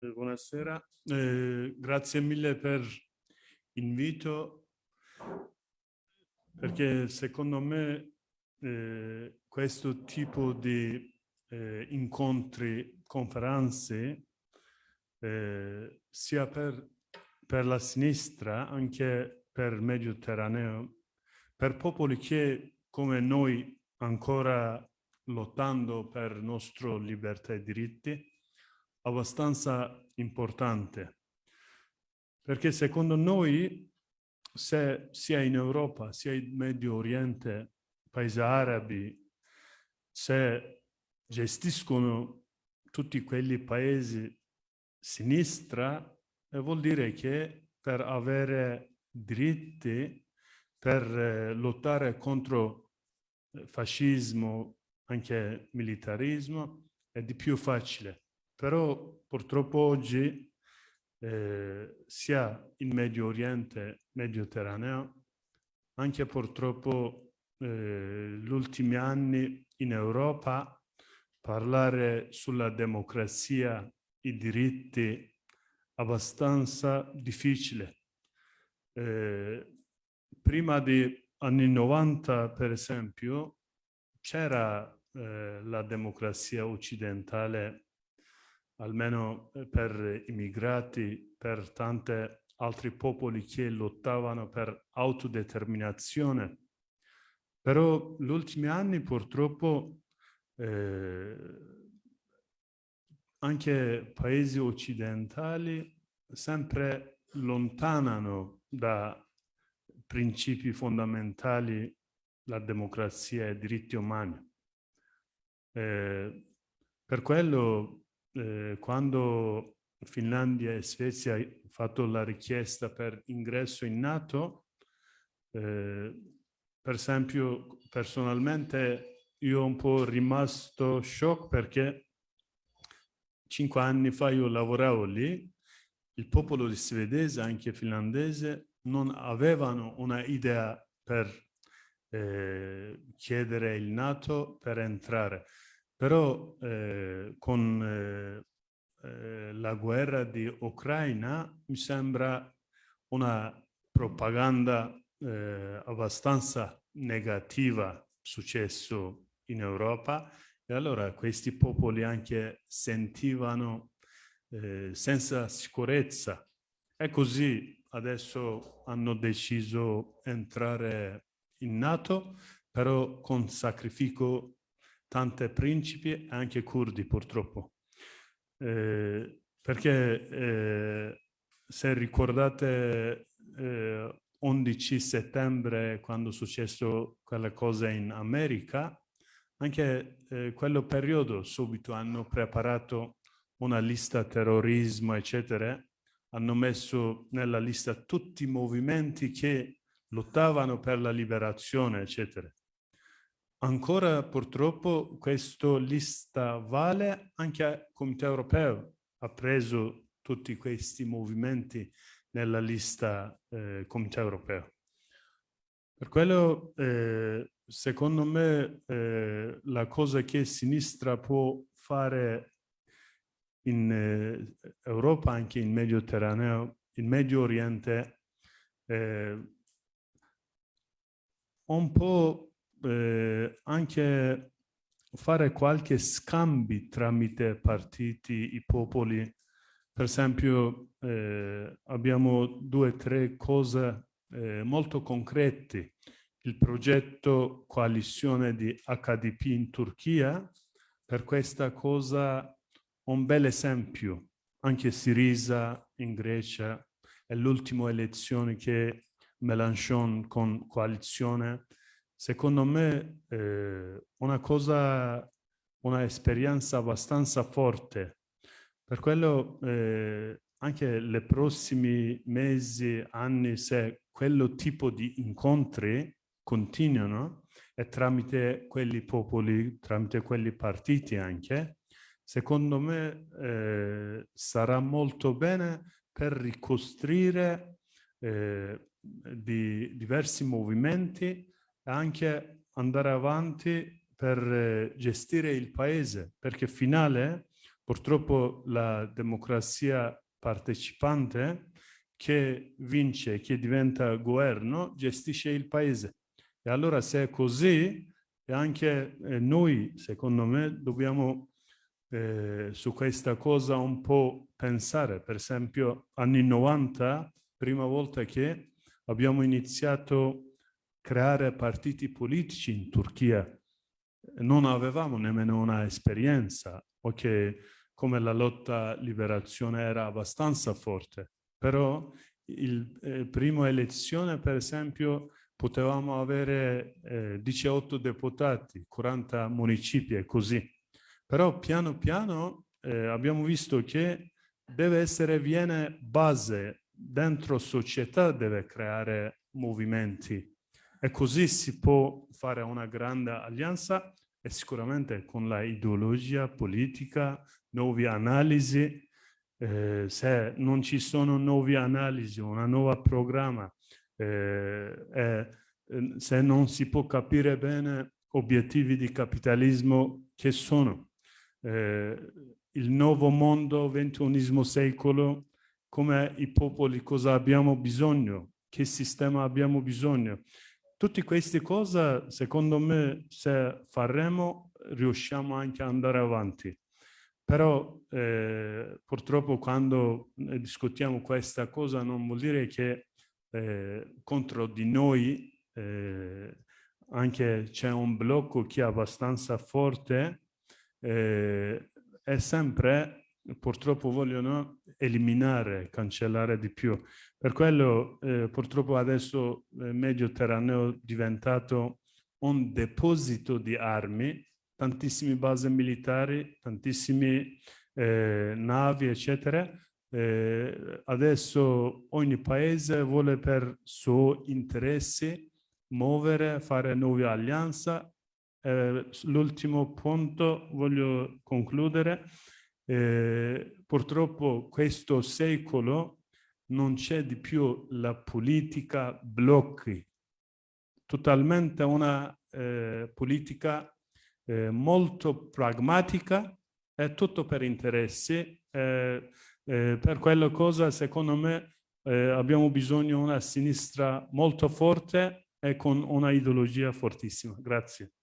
Eh, buonasera, eh, grazie mille per l'invito perché secondo me eh, questo tipo di eh, incontri, conferenze, eh, sia per, per la sinistra, anche per il Mediterraneo, per popoli che come noi ancora lottando per la nostra libertà e diritti, abbastanza importante. Perché secondo noi, se sia in Europa, sia in Medio Oriente, paesi arabi, se gestiscono tutti quelli paesi sinistra, eh, vuol dire che per avere diritti, per eh, lottare contro eh, fascismo, anche militarismo, è di più facile. Però purtroppo oggi eh, sia in Medio Oriente, Mediterraneo, anche purtroppo eh, ultimi anni in Europa parlare sulla democrazia, i diritti, abbastanza difficile. Eh, prima di anni 90, per esempio, c'era eh, la democrazia occidentale almeno eh, per immigrati, per tanti altri popoli che lottavano per autodeterminazione. Però negli ultimi anni purtroppo eh, anche paesi occidentali sempre lontanano da principi fondamentali la democrazia e i diritti umani. Eh, per quello eh, quando Finlandia e Svezia hanno fatto la richiesta per ingresso in NATO, eh, per esempio personalmente io ho un po' rimasto shock perché cinque anni fa io lavoravo lì, il popolo svedese, anche finlandese, non avevano una idea per eh, chiedere il NATO per entrare. Però eh, con eh, eh, la guerra di Ucraina mi sembra una propaganda eh, abbastanza negativa successo in Europa. E allora questi popoli anche sentivano eh, senza sicurezza. E così adesso hanno deciso entrare in NATO però con sacrificio tante principi e anche curdi purtroppo. Eh, perché eh, se ricordate eh, 11 settembre quando è successo quella cosa in America, anche eh, quello periodo subito hanno preparato una lista terrorismo eccetera, hanno messo nella lista tutti i movimenti che lottavano per la liberazione eccetera. Ancora purtroppo questa lista vale anche al Comité europeo, ha preso tutti questi movimenti nella lista eh, Comité europeo. Per quello, eh, secondo me, eh, la cosa che sinistra può fare in eh, Europa, anche in Mediterraneo, in Medio Oriente, eh, un po' eh, anche fare qualche scambi tramite partiti, i popoli. Per esempio eh, abbiamo due o tre cose eh, molto concrete. Il progetto coalizione di HDP in Turchia, per questa cosa un bel esempio. Anche Sirisa in Grecia è l'ultima elezione che Melanchon con coalizione secondo me eh, una cosa, una esperienza abbastanza forte. Per quello eh, anche nei prossimi mesi, anni, se quello tipo di incontri continuano e tramite quelli popoli, tramite quelli partiti anche, secondo me eh, sarà molto bene per ricostruire eh, di diversi movimenti anche andare avanti per eh, gestire il paese, perché finale Purtroppo la democrazia partecipante che vince, che diventa governo, gestisce il paese. E allora se è così, anche eh, noi, secondo me, dobbiamo eh, su questa cosa un po' pensare. Per esempio, anni 90, prima volta che abbiamo iniziato creare partiti politici in Turchia, non avevamo nemmeno una esperienza, ok, come la lotta liberazione era abbastanza forte, però il eh, prima elezione, per esempio, potevamo avere eh, 18 deputati, 40 municipi e così. Però piano piano eh, abbiamo visto che deve essere, viene base, dentro società deve creare movimenti e così si può fare una grande alleanza e sicuramente con la ideologia politica, nuove analisi, eh, se non ci sono nuove analisi, una nuova programma, eh, eh, se non si può capire bene obiettivi di capitalismo che sono. Eh, il nuovo mondo, ventunesimo secolo, come i popoli, cosa abbiamo bisogno, che sistema abbiamo bisogno. Tutte queste cose, secondo me, se faremo, riusciamo anche ad andare avanti. Però eh, purtroppo quando discutiamo questa cosa non vuol dire che eh, contro di noi eh, anche c'è un blocco che è abbastanza forte eh, e sempre purtroppo vogliono eliminare, cancellare di più. Per quello eh, purtroppo adesso il Mediterraneo è diventato un deposito di armi, tantissime basi militari, tantissime eh, navi, eccetera, eh, adesso ogni paese vuole per suo interesse muovere, fare nuove alleanze. Eh, l'ultimo punto voglio concludere. Eh, purtroppo questo secolo non c'è di più la politica blocchi, totalmente una eh, politica eh, molto pragmatica, è tutto per interessi, eh, eh, per quella cosa, secondo me, eh, abbiamo bisogno di una sinistra molto forte e con una ideologia fortissima. Grazie.